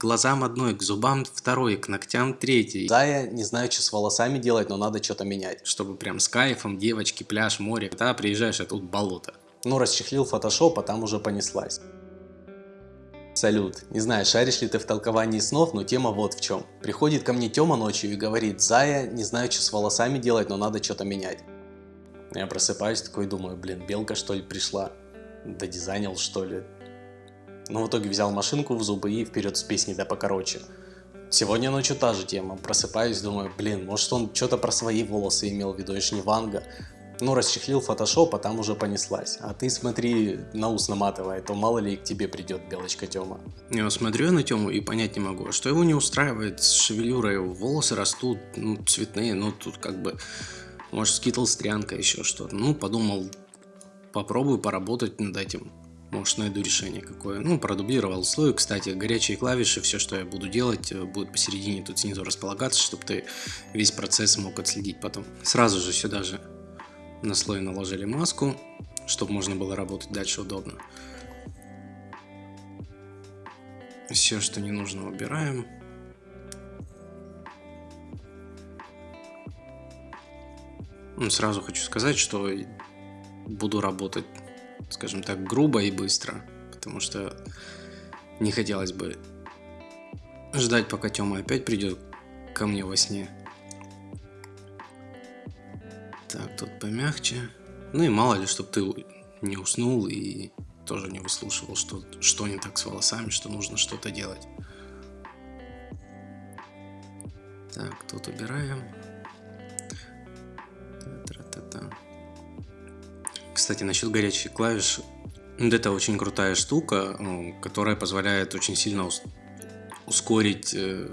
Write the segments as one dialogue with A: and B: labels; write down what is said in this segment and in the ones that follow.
A: глазам одной, к зубам второй, к ногтям третий.
B: Да, я не знаю, что с волосами делать, но надо что-то менять.
A: Чтобы прям с кайфом, девочки, пляж, море. Да, приезжаешь, а тут болото.
B: Ну, расчехлил фотошоп, а там уже понеслась. Салют. Не знаю, шаришь ли ты в толковании снов, но тема вот в чем. Приходит ко мне Тёма ночью и говорит, Зая, не знаю, что с волосами делать, но надо что-то менять. Я просыпаюсь такой, думаю, блин, белка что ли пришла? Додизайнил что ли? Но в итоге взял машинку в зубы и вперед с песней да покороче. Сегодня ночью та же тема. Просыпаюсь, думаю, блин, может он что-то про свои волосы имел в виду, я не Ванга. Ну, расчехлил фотошоп, а там уже понеслась. А ты смотри, на ус наматывай, то мало ли к тебе придет белочка Тёма.
A: Я смотрю на Тему и понять не могу, а что его не устраивает с шевелюрой, волосы растут, ну, цветные, ну, тут как бы, может, скитл стрянка, еще что-то. Ну, подумал, попробую поработать над этим. Может, найду решение какое. Ну, продублировал слой. Кстати, горячие клавиши, все, что я буду делать, э, будет посередине тут снизу располагаться, чтобы ты весь процесс мог отследить потом. Сразу же сюда же на слой наложили маску, чтобы можно было работать дальше удобно. Все, что не нужно, убираем. Ну, сразу хочу сказать, что буду работать, скажем так, грубо и быстро, потому что не хотелось бы ждать, пока Тёма опять придет ко мне во сне. Так, тут помягче. Ну и мало ли, чтобы ты не уснул и тоже не выслушивал, что, что не так с волосами, что нужно что-то делать. Так, тут убираем. Кстати, насчет горячих клавиш. Это очень крутая штука, ну, которая позволяет очень сильно ускорить э,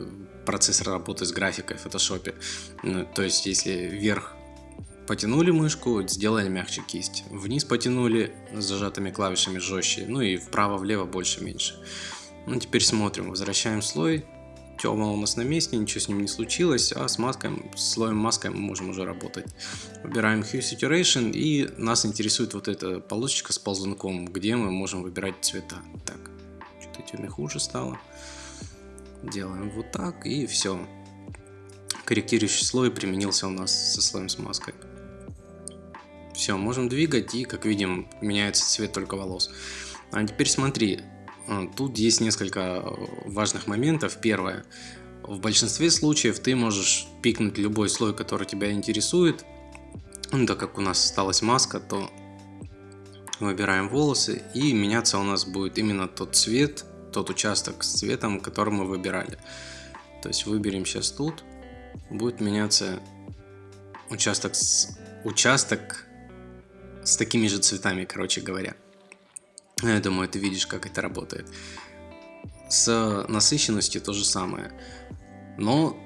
A: процесс работы с графикой в. Ну, то есть, если вверх Потянули мышку, сделали мягче кисть. Вниз потянули с зажатыми клавишами жестче. Ну и вправо-влево больше-меньше. Ну теперь смотрим, возвращаем слой. Тема у нас на месте, ничего с ним не случилось, а с маской, слоем маской мы можем уже работать. Выбираем Hue Saturation и нас интересует вот эта полосочка с ползунком, где мы можем выбирать цвета. Так, что-то теме хуже стало. Делаем вот так и все. Корректирующий слой применился у нас со слоем с маской. Все, можем двигать и, как видим, меняется цвет только волос. А теперь смотри, тут есть несколько важных моментов. Первое, в большинстве случаев ты можешь пикнуть любой слой, который тебя интересует. Ну, так как у нас осталась маска, то выбираем волосы и меняться у нас будет именно тот цвет, тот участок с цветом, который мы выбирали. То есть выберем сейчас тут, будет меняться участок с участок с такими же цветами, короче говоря. Я думаю, ты видишь, как это работает. С насыщенностью то же самое. Но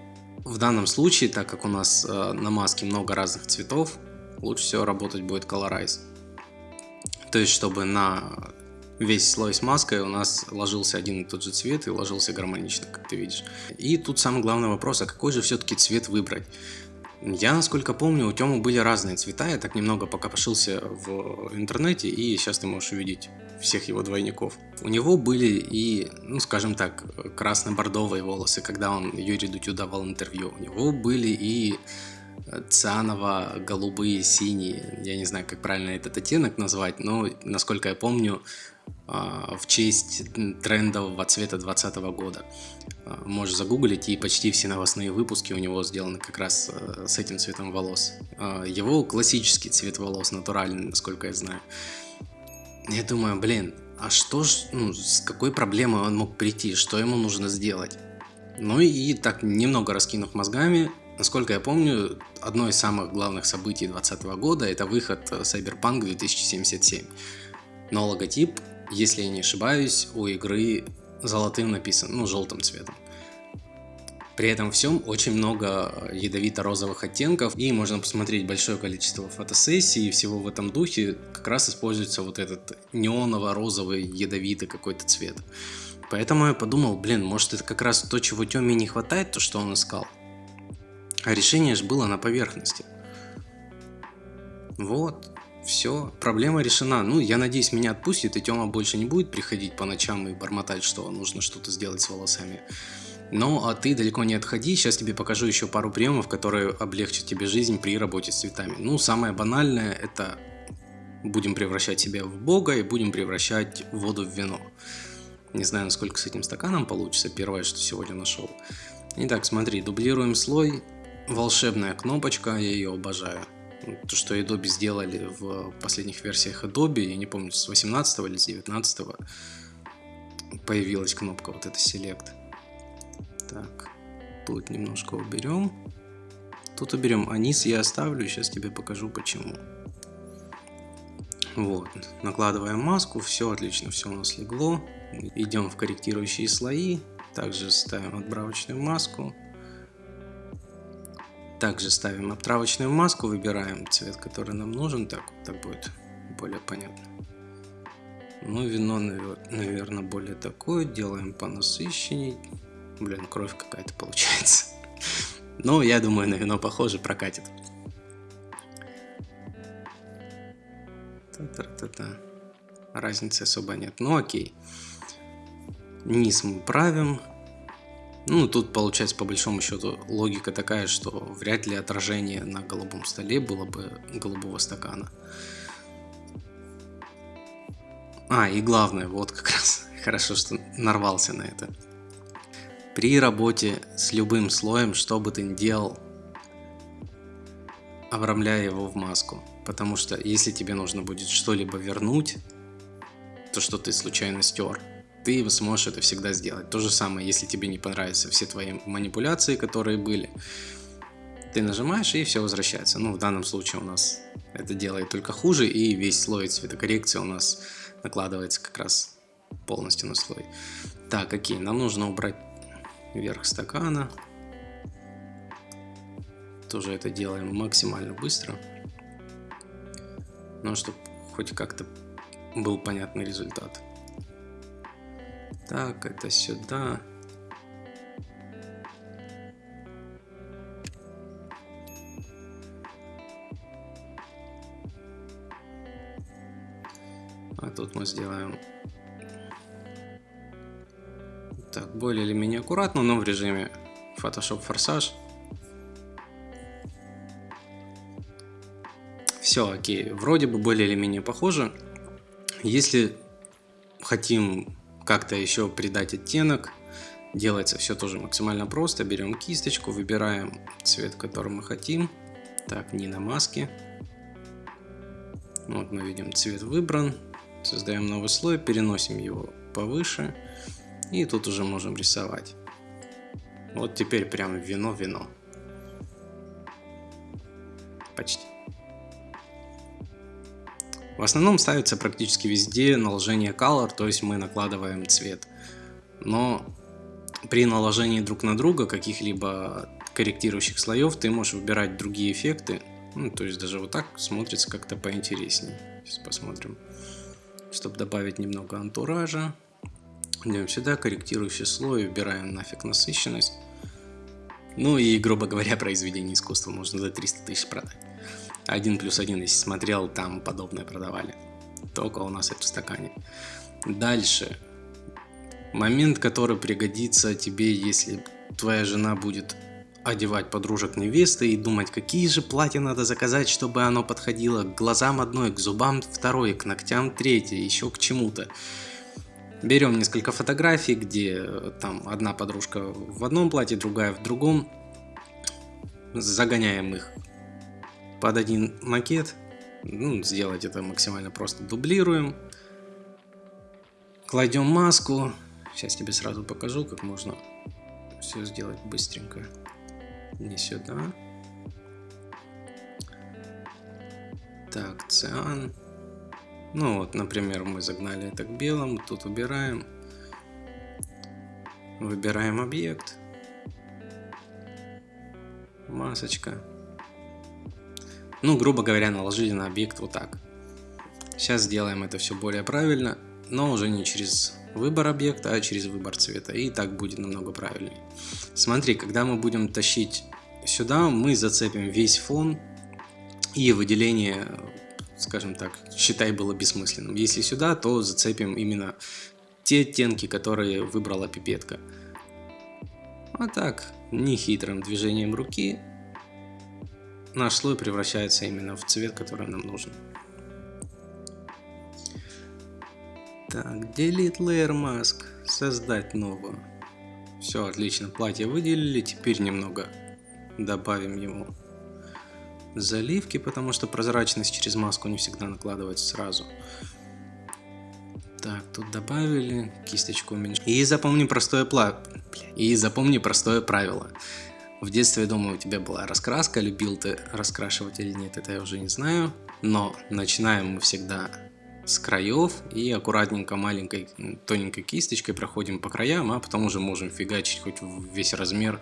A: в данном случае, так как у нас э, на маске много разных цветов, лучше всего работать будет Colorize. То есть, чтобы на весь слой с маской у нас ложился один и тот же цвет и ложился гармонично, как ты видишь. И тут самый главный вопрос, а какой же все-таки цвет выбрать? Я, насколько помню, у Тёмы были разные цвета, я так немного пока пошился в интернете, и сейчас ты можешь увидеть всех его двойников. У него были и, ну скажем так, красно-бордовые волосы, когда он Юрий Дудю давал интервью. У него были и цианово-голубые, синие, я не знаю, как правильно этот оттенок назвать, но, насколько я помню, в честь трендового цвета 2020 года. А, можешь загуглить, и почти все новостные выпуски у него сделаны как раз э, с этим цветом волос. А, его классический цвет волос, натуральный, насколько я знаю. Я думаю, блин, а что ж, ну, с какой проблемой он мог прийти, что ему нужно сделать? Ну и так, немного раскинув мозгами, насколько я помню, одно из самых главных событий 2020 года это выход э, Cyberpunk 2077. Но логотип если я не ошибаюсь, у игры золотым написан, ну, желтым цветом. При этом всем очень много ядовито-розовых оттенков, и можно посмотреть большое количество фотосессий, и всего в этом духе как раз используется вот этот неоново-розовый ядовитый какой-то цвет. Поэтому я подумал, блин, может это как раз то, чего Тёме не хватает, то, что он искал. А решение же было на поверхности. Вот, Все, проблема решена. Ну, я надеюсь, меня отпустит, и Тёма больше не будет приходить по ночам и бормотать, что нужно что-то сделать с волосами. Но а ты далеко не отходи, сейчас тебе покажу еще пару приемов, которые облегчат тебе жизнь при работе с цветами. Ну, самое банальное это будем превращать себя в бога и будем превращать воду в вино. Не знаю, насколько с этим стаканом получится, первое, что сегодня нашел. Итак, смотри, дублируем слой, волшебная кнопочка, я ее обожаю. То, что Adobe сделали в последних версиях Adobe, я не помню, с 18 или с 19 появилась кнопка вот эта Select. Так, тут немножко уберем. Тут уберем, а низ я оставлю, сейчас тебе покажу почему. Вот, накладываем маску, все отлично, все у нас легло. Идем в корректирующие слои, также ставим отбравочную маску. Также ставим отправочную маску, выбираем цвет, который нам нужен, так, так будет более понятно. Ну, вино, наверное, более такое, делаем понасыщенней. Блин, кровь какая-то получается. Но я думаю, на вино похоже, прокатит. Та-та-та-та. Разницы особо нет. Ну окей. Низ мы правим. Ну, тут получается, по большому счету, логика такая, что вряд ли отражение на голубом столе было бы голубого стакана. А, и главное, вот как раз, хорошо, что нарвался на это. При работе с любым слоем, что бы ты ни делал, обрамляя его в маску. Потому что если тебе нужно будет что-либо вернуть, то, что ты случайно стер, ты сможешь это всегда сделать. То же самое, если тебе не понравятся все твои манипуляции, которые были, ты нажимаешь и все возвращается. Ну, в данном случае у нас это делает только хуже, и весь слой цветокоррекции у нас накладывается как раз полностью на слой. Так, окей, нам нужно убрать верх стакана. Тоже это делаем максимально быстро. Но чтобы хоть как-то был понятный результат. Так, это сюда. А тут мы сделаем так, более или менее аккуратно, но в режиме Photoshop форсаж. Все, окей, вроде бы более или менее похоже. Если хотим как-то еще придать оттенок, делается все тоже максимально просто. Берем кисточку, выбираем цвет, который мы хотим. Так, не на маске. Вот мы видим цвет выбран. Создаем новый слой, переносим его повыше. И тут уже можем рисовать. Вот теперь прям вино-вино. Почти. В основном ставится практически везде наложение color, то есть мы накладываем цвет. Но при наложении друг на друга каких-либо корректирующих слоев ты можешь выбирать другие эффекты. Ну, то есть даже вот так смотрится как-то поинтереснее. Сейчас посмотрим. Чтобы добавить немного антуража. Идем сюда, корректирующий слой, убираем нафиг насыщенность. Ну и, грубо говоря, произведение искусства можно за 300 тысяч продать. Один плюс один, если смотрел, там подобное продавали. Только у нас это в стакане. Дальше. Момент, который пригодится тебе, если твоя жена будет одевать подружек невесты и думать, какие же платья надо заказать, чтобы оно подходило к глазам одной, к зубам второй, к ногтям третьей, еще к чему-то. Берем несколько фотографий, где там одна подружка в одном платье, другая в другом. Загоняем их под один макет. Ну, сделать это максимально просто. Дублируем. Кладем маску. Сейчас тебе сразу покажу, как можно все сделать быстренько. Не сюда. Так, циан. Ну вот, например, мы загнали это к белому, тут убираем. Выбираем объект. Масочка. Ну, грубо говоря, наложили на объект вот так. Сейчас сделаем это все более правильно, но уже не через выбор объекта, а через выбор цвета. И так будет намного правильнее. Смотри, когда мы будем тащить сюда, мы зацепим весь фон и выделение скажем так, считай, было бессмысленным. Если сюда, то зацепим именно те оттенки, которые выбрала пипетка. А так, нехитрым движением руки наш слой превращается именно в цвет, который нам нужен. Так, Delete Layer Mask. Создать новую. Все, отлично. Платье выделили. Теперь немного добавим ему заливки, потому что прозрачность через маску не всегда накладывается сразу. Так, тут добавили, кисточку уменьшили. И запомни простое пла... И запомни простое правило. В детстве, я думаю, у тебя была раскраска, любил ты раскрашивать или нет, это я уже не знаю. Но начинаем мы всегда с краев и аккуратненько маленькой тоненькой кисточкой проходим по краям, а потом уже можем фигачить хоть весь размер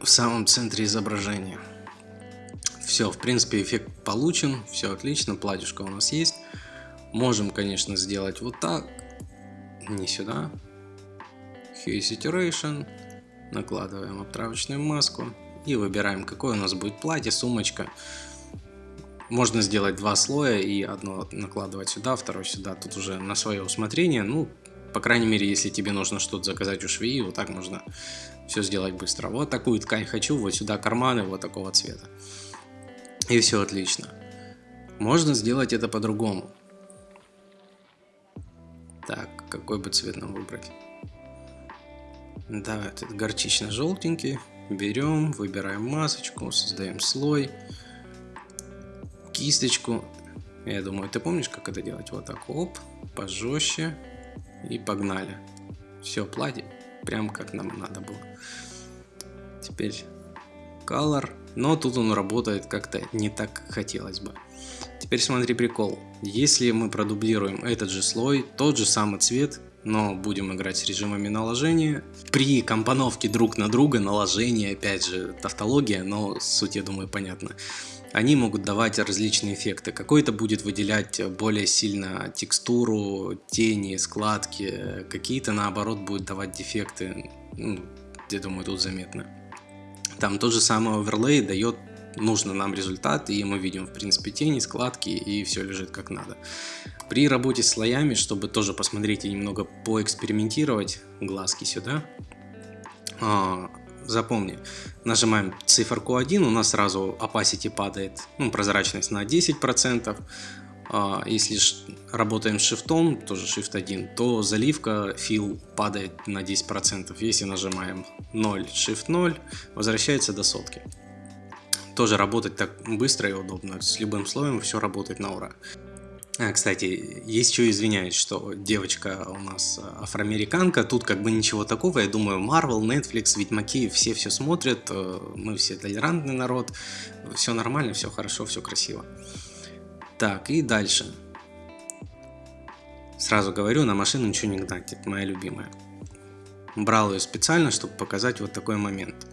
A: в самом центре изображения. Все, в принципе, эффект получен, все отлично, платьюшко у нас есть. Можем, конечно, сделать вот так, не сюда. Hue Saturation, накладываем обтравочную маску и выбираем, какое у нас будет платье, сумочка. Можно сделать два слоя и одно накладывать сюда, второе сюда, тут уже на свое усмотрение. Ну, по крайней мере, если тебе нужно что-то заказать у швеи, вот так можно все сделать быстро. Вот такую ткань хочу, вот сюда карманы вот такого цвета. И все отлично. Можно сделать это по-другому. Так, какой бы цвет нам выбрать? Да, этот горчично-желтенький. Берем, выбираем масочку, создаем слой, кисточку. Я думаю, ты помнишь, как это делать? Вот так, оп, пожестче и погнали. Все, платье, прям как нам надо было. Теперь color, но тут он работает как-то не так, как хотелось бы. Теперь смотри прикол. Если мы продублируем этот же слой, тот же самый цвет, но будем играть с режимами наложения. При компоновке друг на друга, наложение, опять же, тавтология, но суть, я думаю, понятна. Они могут давать различные эффекты. Какой-то будет выделять более сильно текстуру, тени, складки. Какие-то, наоборот, будут давать дефекты. Ну, я думаю, тут заметно. Там тот же самый оверлей дает нужно нам результат, и мы видим, в принципе, тени, складки, и все лежит как надо. При работе с слоями, чтобы тоже посмотреть и немного поэкспериментировать, глазки сюда, а, запомни, нажимаем циферку 1, у нас сразу opacity падает, ну, прозрачность на 10%, а, если работаем с шифтом, тоже shift 1, то заливка fill падает на 10%. Если нажимаем 0, shift 0, возвращается до сотки. Тоже работать так быстро и удобно. С любым слоем все работает на ура. А, кстати, есть что извиняюсь, что девочка у нас афроамериканка, тут как бы ничего такого, я думаю, Marvel, Netflix, Ведьмаки, все все смотрят, э, мы все толерантный народ, все нормально, все хорошо, все красиво. Так, и дальше. Сразу говорю, на машину ничего не гнать, это моя любимая. Брал ее специально, чтобы показать вот такой момент.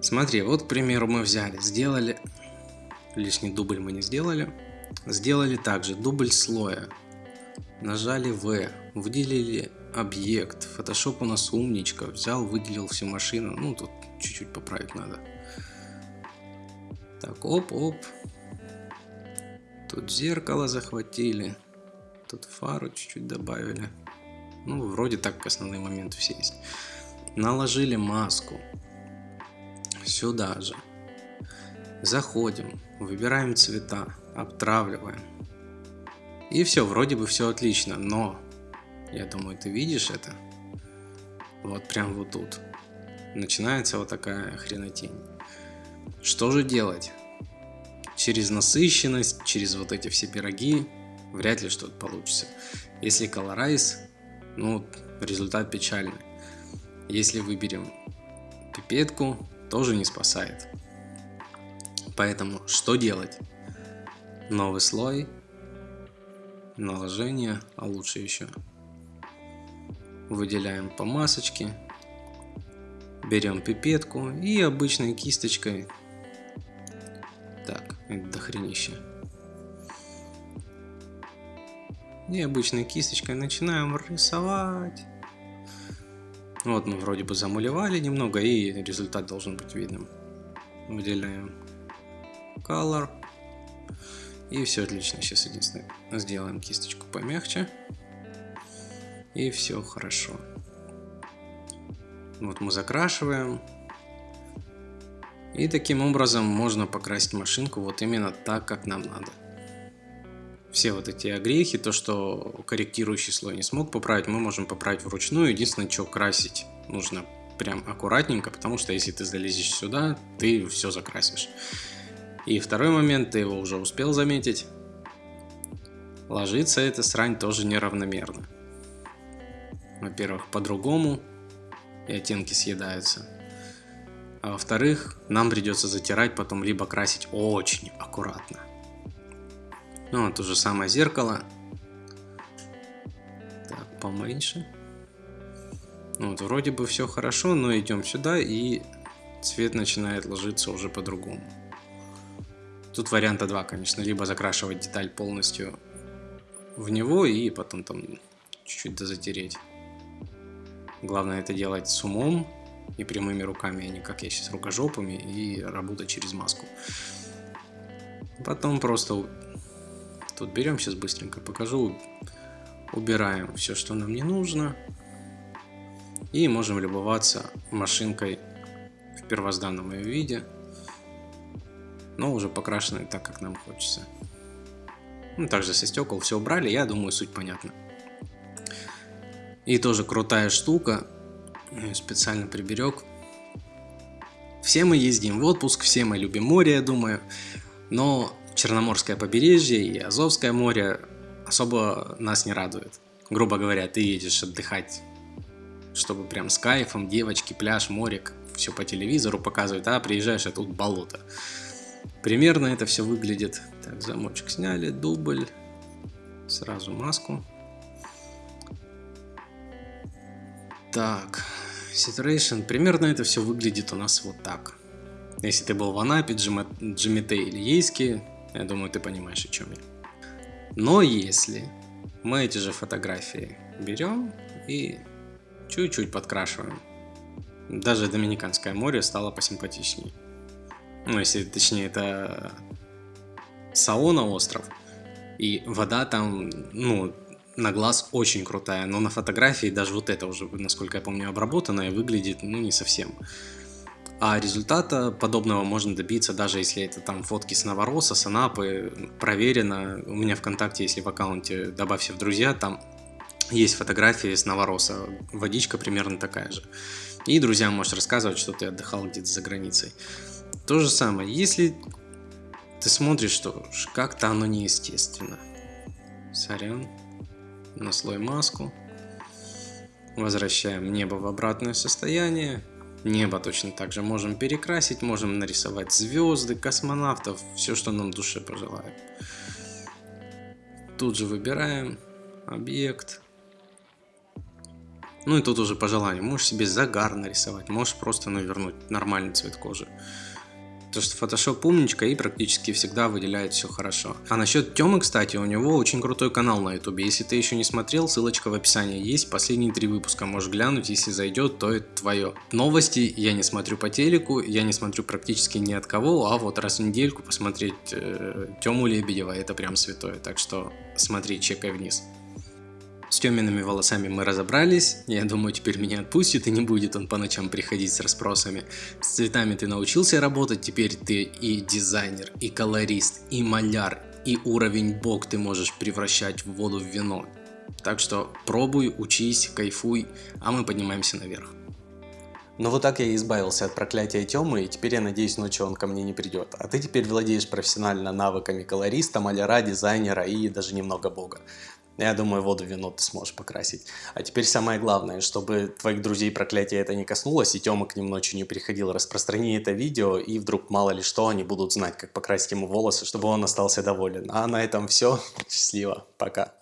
A: Смотри, вот, к примеру, мы взяли, сделали, лишний дубль мы не сделали, сделали также дубль слоя, нажали V, выделили объект, Photoshop у нас умничка, взял, выделил всю машину, ну тут чуть-чуть поправить надо. Так, оп-оп, Тут зеркало захватили. Тут фару чуть-чуть добавили. Ну, вроде так основные моменты все есть. Наложили маску. Сюда же. Заходим. Выбираем цвета. Обтравливаем. И все, вроде бы все отлично. Но, я думаю, ты видишь это? Вот прям вот тут. Начинается вот такая хренотень. Что же делать? через насыщенность, через вот эти все пироги вряд ли что-то получится. Если колорайз, ну, результат печальный. Если выберем пипетку, тоже не спасает. Поэтому что делать? Новый слой, наложение, а лучше еще. Выделяем по масочке, берем пипетку и обычной кисточкой так, это дохренище. И обычной кисточкой начинаем рисовать. Вот мы вроде бы замулевали немного, и результат должен быть видным. Выделяем color. И все отлично. Сейчас единственное сделаем кисточку помягче. И все хорошо. Вот мы закрашиваем. И таким образом можно покрасить машинку вот именно так, как нам надо. Все вот эти огрехи, то, что корректирующий слой не смог поправить, мы можем поправить вручную. Единственное, что красить нужно прям аккуратненько, потому что если ты залезешь сюда, ты все закрасишь. И второй момент, ты его уже успел заметить. Ложится эта срань тоже неравномерно. Во-первых, по-другому, и оттенки съедаются. А во-вторых, нам придется затирать, потом либо красить очень аккуратно. Ну, то же самое зеркало. Так, поменьше. Ну, вот, вроде бы все хорошо, но идем сюда, и цвет начинает ложиться уже по-другому. Тут варианта два, конечно. Либо закрашивать деталь полностью в него, и потом там чуть-чуть дозатереть. Главное это делать с умом и прямыми руками, а не как я сейчас рукожопами и работать через маску. Потом просто тут берем, сейчас быстренько покажу, убираем все, что нам не нужно. И можем любоваться машинкой в первозданном ее виде, но уже покрашенной так, как нам хочется. Ну, также со стекол все убрали, я думаю, суть понятна. И тоже крутая штука. Специально приберег. Все мы ездим в отпуск, все мы любим море, я думаю. Но Черноморское побережье и Азовское море особо нас не радует. Грубо говоря, ты едешь отдыхать, чтобы прям с кайфом, девочки, пляж, морик, все по телевизору показывают, а приезжаешь, а тут болото. Примерно это все выглядит. Так, замочек сняли, дубль, сразу маску. Так, Situation. Примерно это все выглядит у нас вот так. Если ты был в Анапе, Джимите или Ейске, я думаю, ты понимаешь, о чем я. Но если мы эти же фотографии берем и чуть-чуть подкрашиваем, даже Доминиканское море стало посимпатичнее. Ну, если точнее, это Саона остров. И вода там, ну, на глаз очень крутая, но на фотографии даже вот это уже, насколько я помню, обработанное выглядит, ну, не совсем. А результата подобного можно добиться, даже если это там фотки с Новороса, с Анапы, проверено. У меня ВКонтакте, если в аккаунте добавься в друзья, там есть фотографии с Новороса, водичка примерно такая же. И друзьям можешь рассказывать, что ты отдыхал где-то за границей. То же самое, если ты смотришь, что как-то оно неестественно. Сорян на слой маску. Возвращаем небо в обратное состояние. Небо точно так же можем перекрасить, можем нарисовать звезды, космонавтов, все, что нам душе пожелаем. Тут же выбираем объект. Ну и тут уже по желанию. Можешь себе загар нарисовать, можешь просто навернуть нормальный цвет кожи. То что Photoshop умничка и практически всегда выделяет все хорошо. А насчет Темы, кстати, у него очень крутой канал на ютубе. Если ты еще не смотрел, ссылочка в описании есть. Последние три выпуска можешь глянуть, если зайдет, то это твое. Новости я не смотрю по телеку, я не смотрю практически ни от кого, а вот раз в недельку посмотреть э, Тему Лебедева, это прям святое. Так что смотри, чекай вниз. С темными волосами мы разобрались, я думаю теперь меня отпустит и не будет он по ночам приходить с расспросами. С цветами ты научился работать, теперь ты и дизайнер, и колорист, и маляр, и уровень бог ты можешь превращать в воду в вино. Так что пробуй, учись, кайфуй, а мы поднимаемся наверх.
B: Ну вот так я и избавился от проклятия Тёмы, и теперь я надеюсь ночью он ко мне не придет. А ты теперь владеешь профессионально навыками колориста, маляра, дизайнера и даже немного бога. Я думаю, воду вино ты сможешь покрасить. А теперь самое главное, чтобы твоих друзей проклятие это не коснулось, и Тёма к ним ночью не приходил, распространи это видео, и вдруг мало ли что, они будут знать, как покрасить ему волосы, чтобы он остался доволен. А на этом все. Счастливо. Пока.